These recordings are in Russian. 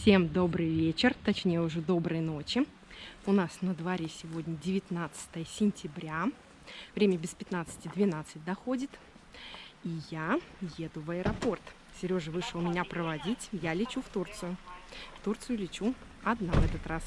Всем добрый вечер, точнее уже доброй ночи. У нас на дворе сегодня 19 сентября. Время без 15-12 доходит. И я еду в аэропорт. Сережа вышел меня проводить. Я лечу в Турцию. В Турцию лечу одна в этот раз.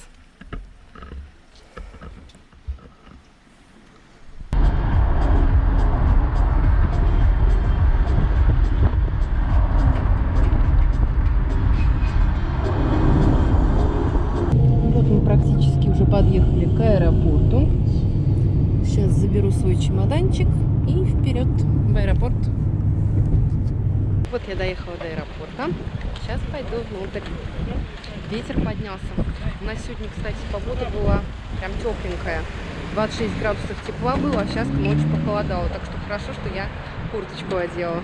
Заберу свой чемоданчик и вперед в аэропорт. Вот я доехала до аэропорта. Сейчас пойду внутрь. Ветер поднялся. У нас сегодня, кстати, погода была прям тепленькая. 26 градусов тепла было, а сейчас к ночи похолодало. Так что хорошо, что я курточку одела.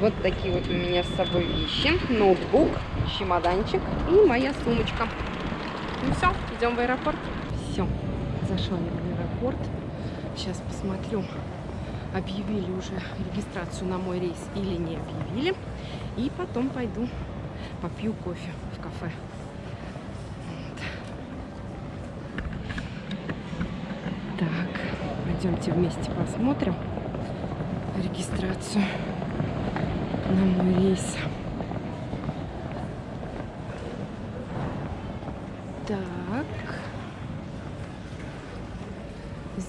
Вот такие вот у меня с собой вещи. Ноутбук, чемоданчик и моя сумочка. Ну все, идем в аэропорт. Все, зашла я в аэропорт. Сейчас посмотрю, объявили уже регистрацию на мой рейс или не объявили. И потом пойду попью кофе в кафе. Вот. Так, пойдемте вместе посмотрим регистрацию на мой рейс. Так.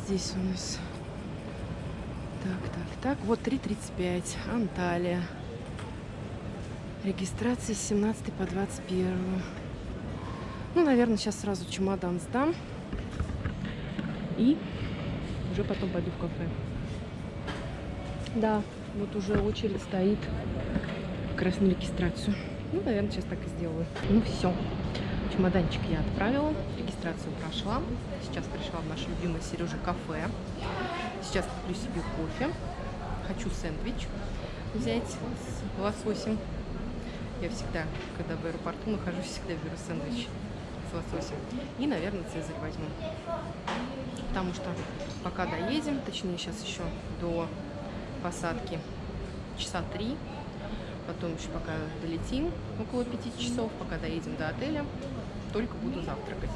Здесь у нас... Так, так, так. Вот 3.35. Анталия. Регистрация с 17 по 21. Ну, наверное, сейчас сразу чемодан сдам. И уже потом пойду в кафе. Да, вот уже очередь стоит как раз на регистрацию. Ну, наверное, сейчас так и сделаю. Ну, все. Чемоданчик я отправила, регистрацию прошла. Сейчас пришла в наше любимое Сережа кафе. Сейчас куплю себе кофе. Хочу сэндвич взять с лососем. Я всегда, когда в аэропорту нахожусь, всегда беру сэндвич с лососем. И, наверное, цезарь возьму. Потому что пока доедем, точнее сейчас еще до посадки часа три, потом еще пока долетим, около пяти часов, пока доедем до отеля, только буду завтракать.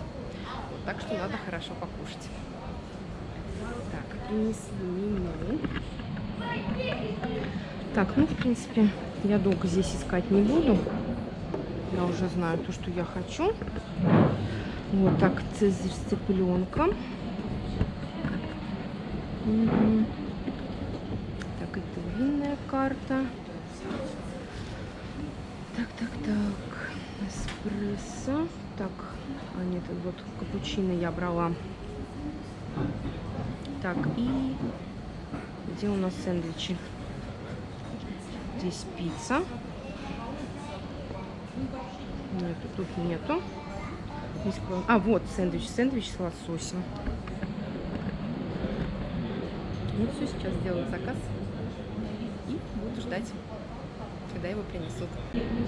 Вот, так что надо хорошо покушать. Так, принесли меню. Так, ну, в принципе, я долго здесь искать не буду. Я уже знаю то, что я хочу. Вот так, цезарь с цыпленком. Так, это винная карта. Так, так. Эспрессо. Так, а нет, вот капучино я брала. Так, и где у нас сэндвичи? Здесь пицца. Нету, тут нету. А, вот сэндвич. Сэндвич с лососем. Ну все, сейчас сделаю заказ и буду ждать, когда его принесут.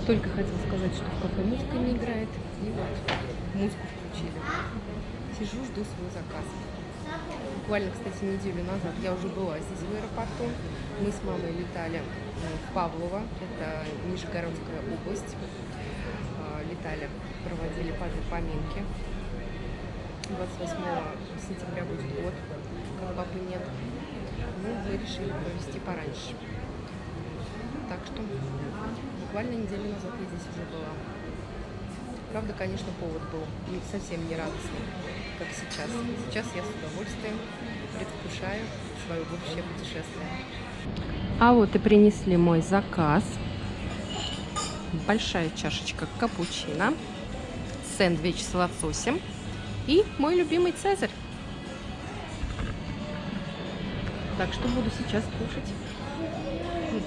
Только хотела сказать, что в кафе музыка не играет. И вот музыку включили. Сижу, жду свой заказ. Буквально, кстати, неделю назад я уже была здесь в аэропорту. Мы с мамой летали в Павлово, это Нижегородская область. Летали, проводили поминки. 28 сентября будет год, как папы нет. Ну, мы решили провести пораньше. Что буквально неделю назад я здесь уже была. Правда, конечно, повод был не совсем не радостный, как сейчас. Сейчас я с удовольствием предвкушаю свое будущее путешествие. А вот и принесли мой заказ. Большая чашечка капучино, сэндвич с лососем и мой любимый цезарь. Так что буду сейчас кушать.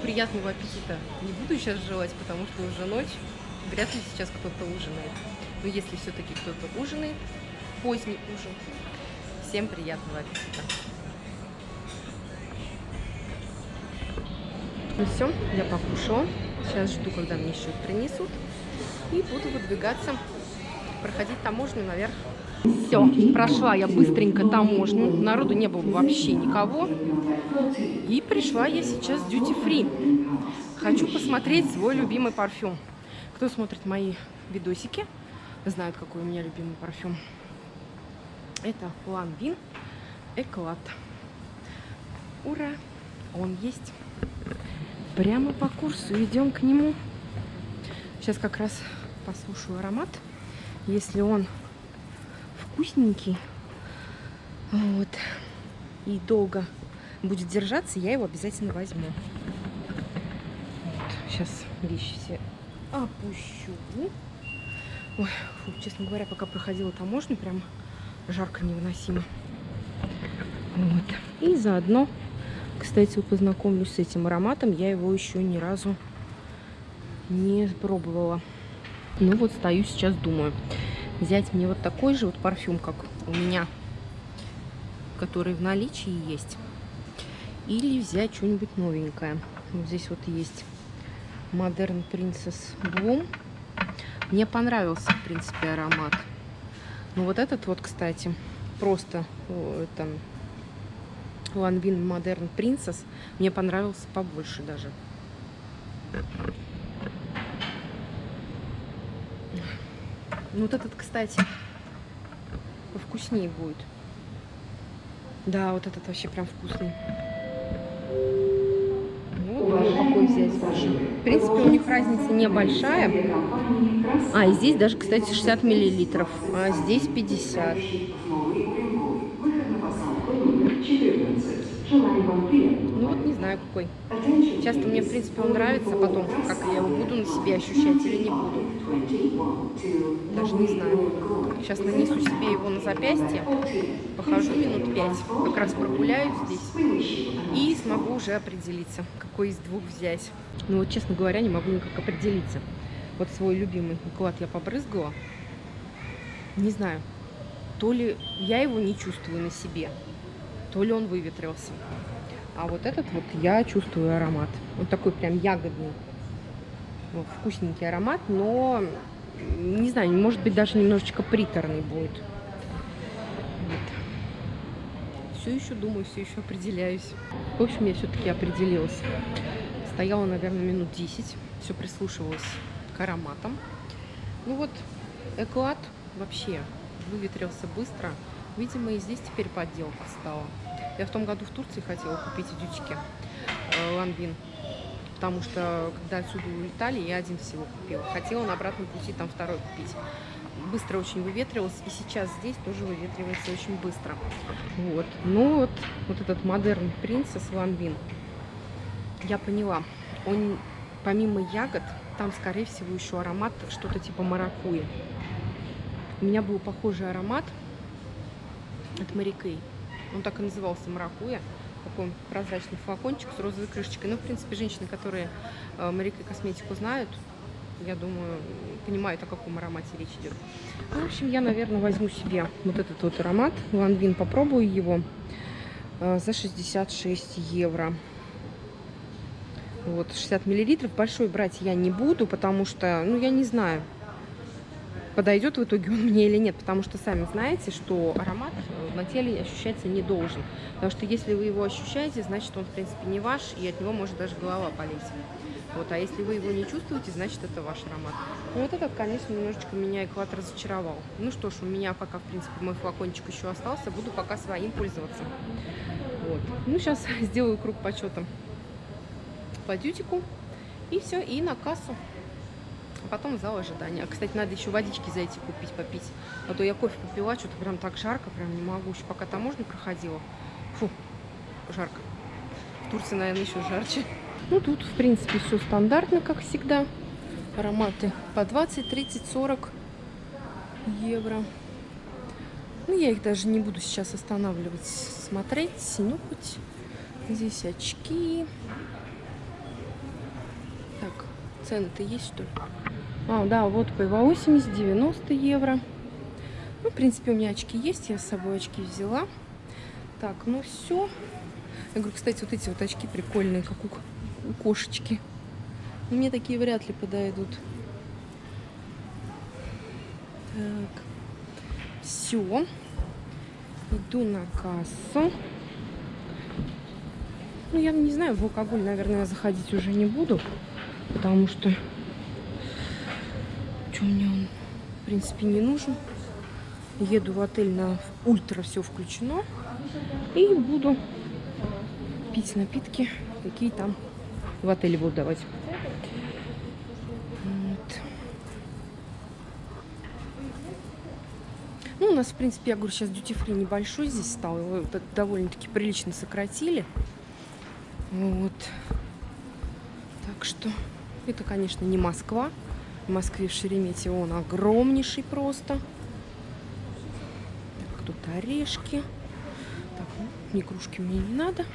Приятного аппетита не буду сейчас желать, потому что уже ночь. Вряд ли сейчас кто-то ужинает. Но если все-таки кто-то ужинает, поздний ужин, всем приятного аппетита. Ну все, я покушала. Сейчас жду, когда мне счет принесут. И буду выдвигаться, проходить таможню наверх. Все, прошла я быстренько таможню. Народу не было вообще никого. И пришла я сейчас в duty free. Хочу посмотреть свой любимый парфюм. Кто смотрит мои видосики, знают, какой у меня любимый парфюм. Это Ланвин Эклад. Ура! Он есть. Прямо по курсу идем к нему. Сейчас как раз послушаю аромат. Если он вкусненький, вот, и долго будет держаться, я его обязательно возьму. Вот, сейчас вещи все опущу. Ой, фу, честно говоря, пока проходила таможню, прям жарко невыносимо. Вот. И заодно, кстати, познакомлюсь с этим ароматом. Я его еще ни разу не пробовала. Ну вот стою сейчас, думаю, взять мне вот такой же вот парфюм, как у меня, который в наличии есть. Или взять что-нибудь новенькое. Вот здесь вот есть Modern Princess Bloom. Мне понравился, в принципе, аромат. Ну вот этот вот, кстати, просто это Lanvin Modern Princess мне понравился побольше даже. Ну вот этот, кстати, повкуснее будет. Да, вот этот вообще прям вкусный. Вот какой взять. В принципе, у них разница небольшая. А, и здесь даже, кстати, 60 миллилитров, а здесь 50. Ну вот не знаю какой. Часто мне, в принципе, он нравится, потом, как я его буду на себе ощущать или не буду. Даже не знаю. Сейчас нанесу себе его на запястье, похожу минут пять, как раз прогуляюсь здесь и смогу уже определиться, какой из двух взять. Ну вот, честно говоря, не могу никак определиться. Вот свой любимый уклад я побрызгала. Не знаю, то ли я его не чувствую на себе, то ли он выветрился. А вот этот вот я чувствую аромат. Он такой прям ягодный. Вот, вкусненький аромат, но, не знаю, может быть, даже немножечко приторный будет. Вот. Все еще думаю, все еще определяюсь. В общем, я все-таки определилась. Стояла, наверное, минут 10. Все прислушивалась к ароматам. Ну вот, эклад вообще выветрился быстро. Видимо, и здесь теперь подделка стала. Я в том году в Турции хотела купить дючки э, потому что когда отсюда улетали, я один всего купила. Хотела на обратном пути там второй купить. Быстро очень выветривалось, и сейчас здесь тоже выветривается очень быстро. Вот. Ну вот, вот этот модерн принцесс Ланвин, я поняла, он помимо ягод, там, скорее всего, еще аромат что-то типа маракуи. У меня был похожий аромат от Марикей. Он так и назывался маракуя. Такой прозрачный флакончик с розовой крышечкой. Ну, в принципе, женщины, которые э, Марикей косметику знают, я думаю, понимают, о каком аромате речь идет. Ну, в общем, я, наверное, возьму себе вот этот вот аромат. Ланвин, попробую его э, за 66 евро. Вот, 60 миллилитров. Большой брать я не буду, потому что, ну, я не знаю, подойдет в итоге он мне или нет, потому что сами знаете, что аромат на теле ощущаться не должен. Потому что если вы его ощущаете, значит он в принципе не ваш, и от него может даже голова полезть. Вот, а если вы его не чувствуете, значит это ваш аромат. Ну вот этот, конечно, немножечко меня эклад разочаровал. Ну что ж, у меня пока, в принципе, мой флакончик еще остался, буду пока своим пользоваться. Вот. Ну, сейчас сделаю круг почета по дютику, и все, и на кассу а потом зал ожидания. Кстати, надо еще водички зайти купить, попить. А то я кофе попила, что-то прям так жарко, прям не могу. Еще пока таможню проходила. Фу, жарко. В Турции, наверное, еще жарче. Ну, тут, в принципе, все стандартно, как всегда. Ароматы по 20, 30, 40 евро. Ну, я их даже не буду сейчас останавливать, смотреть, нюхать. Здесь очки. Так, цены-то есть, что ли? А, да, вот по 80, 90 евро. Ну, в принципе, у меня очки есть, я с собой очки взяла. Так, ну все. Я говорю, кстати, вот эти вот очки прикольные, как у, у кошечки. Но мне такие вряд ли подойдут. Так, все. Иду на кассу. Ну, я не знаю, в алкоголь, наверное, заходить уже не буду, потому что Ночью мне он, в принципе, не нужен. Еду в отель на ультра, все включено. И буду пить напитки, какие там в отеле будут давать. Ну, у нас, в принципе, я говорю, сейчас дьюти-фри небольшой здесь стал. Его довольно-таки прилично сократили. Вот. Так что это, конечно, не Москва. В Москве в Шереметьево он огромнейший просто. Так, тут орешки. Так, ну, ни кружки мне не надо.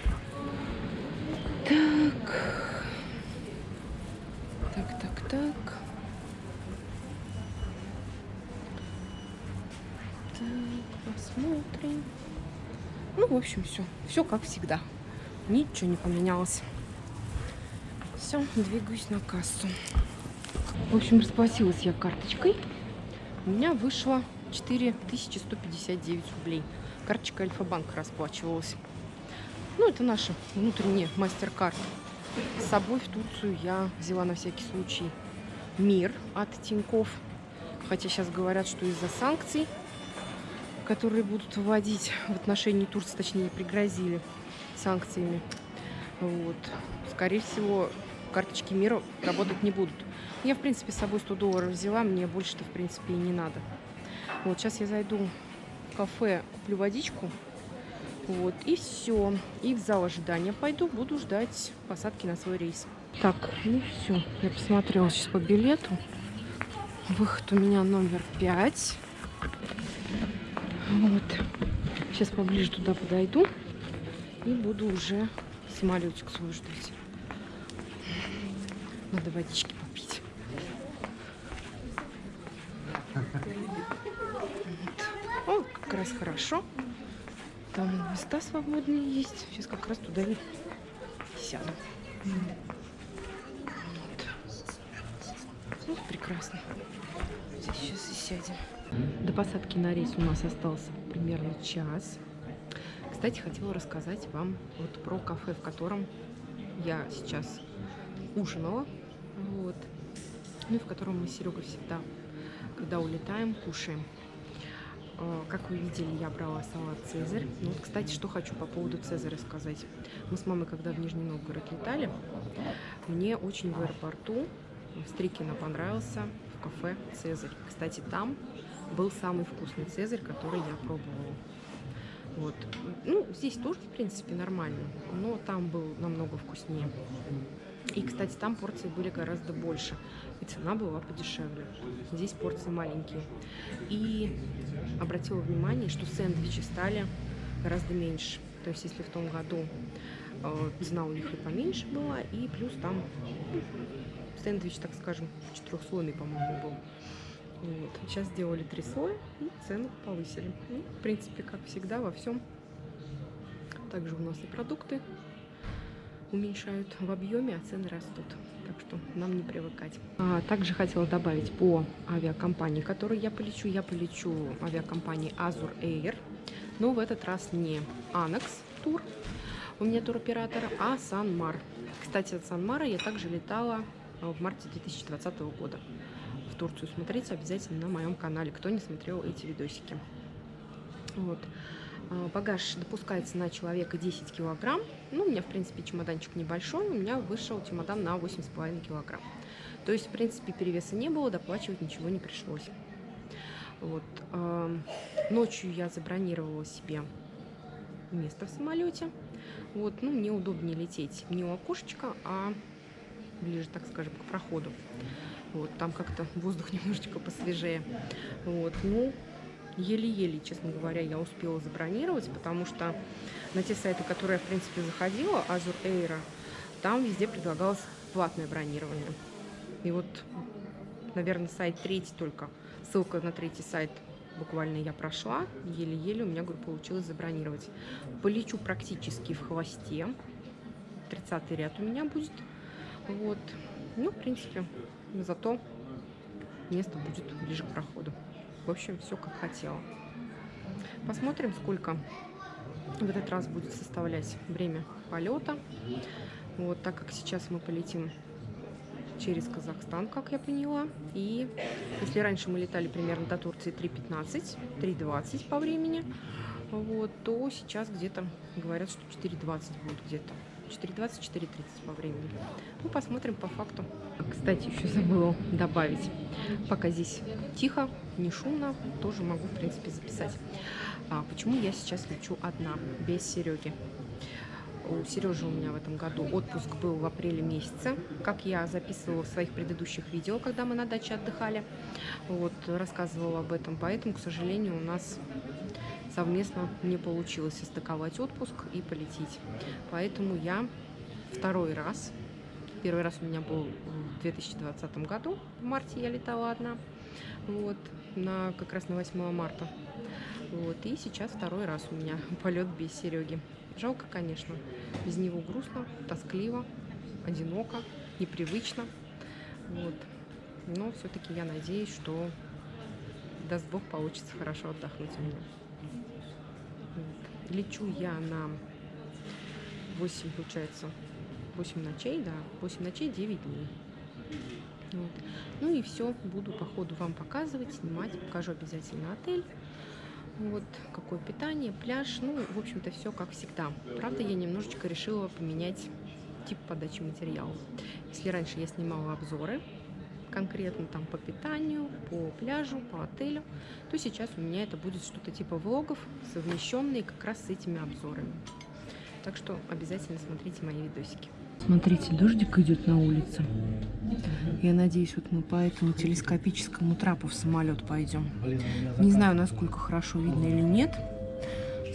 Так. Так, так, так. Так, посмотрим. Ну, в общем, все. Все как всегда. Ничего не поменялось. Все, двигаюсь на кассу. В общем, расплатилась я карточкой. У меня вышло 4159 рублей. Карточка Альфа-банка расплачивалась. Ну, это наша внутренняя мастер-карт. С собой в Турцию я взяла на всякий случай мир от Тиньков. Хотя сейчас говорят, что из-за санкций, которые будут вводить в отношении Турции, точнее, пригрозили санкциями, вот, скорее всего, карточки мира работать не будут. Я, в принципе, с собой 100 долларов взяла, мне больше-то, в принципе, и не надо. Вот, сейчас я зайду в кафе, куплю водичку, вот, и все. И в зал ожидания пойду, буду ждать посадки на свой рейс. Так, ну все, я посмотрела сейчас по билету. Выход у меня номер 5. Вот. Сейчас поближе туда подойду и буду уже самолетик свой ждать. Надо водички попить. Вот. О, как раз хорошо. Там места свободные есть. Сейчас как раз туда и сяду. Вот. вот прекрасно. Здесь сейчас и сядем. До посадки на рейс у нас остался примерно час. Кстати, хотела рассказать вам вот про кафе, в котором я сейчас ужинала. Вот. Ну и в котором мы с Серегой всегда, когда улетаем, кушаем. Э, как вы видели, я брала салат «Цезарь». Ну, вот, кстати, что хочу по поводу «Цезаря» сказать. Мы с мамой, когда в Нижний Новгород летали, мне очень в аэропорту в Стрикино понравился в кафе «Цезарь». Кстати, там был самый вкусный «Цезарь», который я пробовала. Вот. Ну, здесь тоже, в принципе, нормально, но там был намного вкуснее. И, кстати, там порции были гораздо больше, и цена была подешевле. Здесь порции маленькие. И обратила внимание, что сэндвичи стали гораздо меньше. То есть, если в том году э, цена у них и поменьше была, и плюс там ну, сэндвич, так скажем, четырехслойный, по-моему, был. Вот. Сейчас сделали три слоя и цену повысили. Ну, в принципе, как всегда, во всем. Также у нас и продукты уменьшают в объеме, а цены растут. Так что нам не привыкать. А, также хотела добавить по авиакомпании, которой я полечу. Я полечу авиакомпании Azur Air, но в этот раз не Anex тур, у меня туроператор, а Санмар. Кстати, от Санмара я также летала в марте 2020 года в Турцию. Смотрите обязательно на моем канале, кто не смотрел эти видосики. Вот. А, багаж допускается на человека 10 килограмм. Ну, у меня, в принципе, чемоданчик небольшой. У меня вышел чемодан на 8,5 килограмм. То есть, в принципе, перевеса не было, доплачивать ничего не пришлось. Вот. Ночью я забронировала себе место в самолете. Вот, ну, мне удобнее лететь не у окошечка, а ближе, так скажем, к проходу. Вот, там как-то воздух немножечко посвежее. Вот, ну, еле-еле, честно говоря, я успела забронировать, потому что на те сайты, которые я, в принципе, заходила, Azure Air, там везде предлагалось платное бронирование. И вот, наверное, сайт третий только, ссылка на третий сайт буквально я прошла, еле-еле у меня, говорю, получилось забронировать. Полечу практически в хвосте, 30 ряд у меня будет, вот, ну, в принципе, зато место будет ближе к проходу. В общем, все как хотела. Посмотрим, сколько в этот раз будет составлять время полета. Вот, так как сейчас мы полетим через Казахстан, как я поняла. И если раньше мы летали примерно до Турции 3.15, 3.20 по времени, вот, то сейчас где-то говорят, что 4.20 будет где-то. 4.20-4.30 по времени. Ну, посмотрим по факту. Кстати, еще забыла добавить. Пока здесь тихо, не шумно, тоже могу, в принципе, записать. А почему я сейчас лечу одна, без Сереги? У Сережи у меня в этом году отпуск был в апреле месяце, как я записывала в своих предыдущих видео, когда мы на даче отдыхали. Вот, рассказывала об этом, поэтому, к сожалению, у нас совместно не получилось состыковать отпуск и полететь. Поэтому я второй раз, первый раз у меня был в 2020 году, в марте я летала одна, вот, на, как раз на 8 марта. Вот, и сейчас второй раз у меня полет без Сереги. Жалко, конечно, без него грустно, тоскливо, одиноко, непривычно. Вот. Но все-таки я надеюсь, что даст Бог получится хорошо отдохнуть у меня. Лечу я на 8, получается, 8 ночей, да, 8 ночей, 9 дней. Вот. Ну и все, буду по ходу вам показывать, снимать, покажу обязательно отель. Вот какое питание, пляж, ну, в общем-то, все как всегда. Правда, я немножечко решила поменять тип подачи материала. Если раньше я снимала обзоры, конкретно там по питанию, по пляжу, по отелю, то сейчас у меня это будет что-то типа влогов, совмещенные как раз с этими обзорами. Так что обязательно смотрите мои видосики. Смотрите, дождик идет на улице. Я надеюсь, вот мы по этому телескопическому трапу в самолет пойдем. Не знаю, насколько хорошо видно или нет.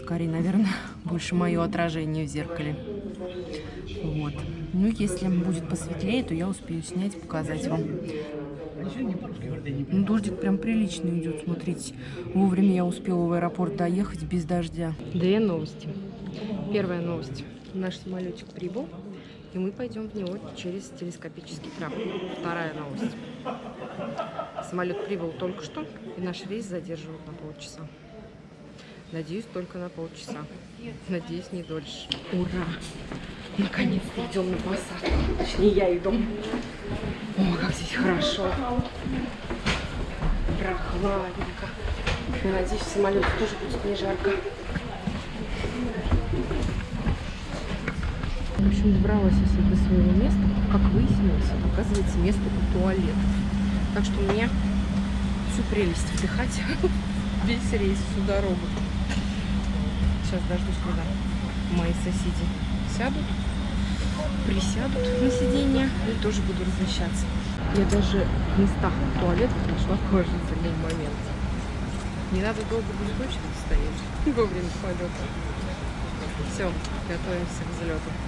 Скорее, наверное, больше мое отражение в зеркале. Вот. Ну, если будет посветлее, то я успею снять показать вам. Ну, дождик прям прилично идет, смотрите. Вовремя я успела в аэропорт доехать без дождя. Две новости. Первая новость. Наш самолетик прибыл, и мы пойдем в него через телескопический трап. Вторая новость. Самолет прибыл только что, и наш рейс задерживают на полчаса. Надеюсь, только на полчаса. Надеюсь, не дольше. Ура! Наконец-то идем на посадку. Точнее, я иду. О, как здесь хорошо. Прохладненько. Надеюсь, в самолете тоже будет не жарко. В общем, добралась я до своего места. Как выяснилось, оказывается, место у туалета. Так что мне всю прелесть вдыхать весь рейс, всю дорогу. Сейчас дождусь, когда мои соседи сядут, присядут на сиденье и тоже буду размещаться. Я даже в местах туалетов нашла положительный момент. Не надо долго быть в очереди стоять во время полета. Все, готовимся к взлету.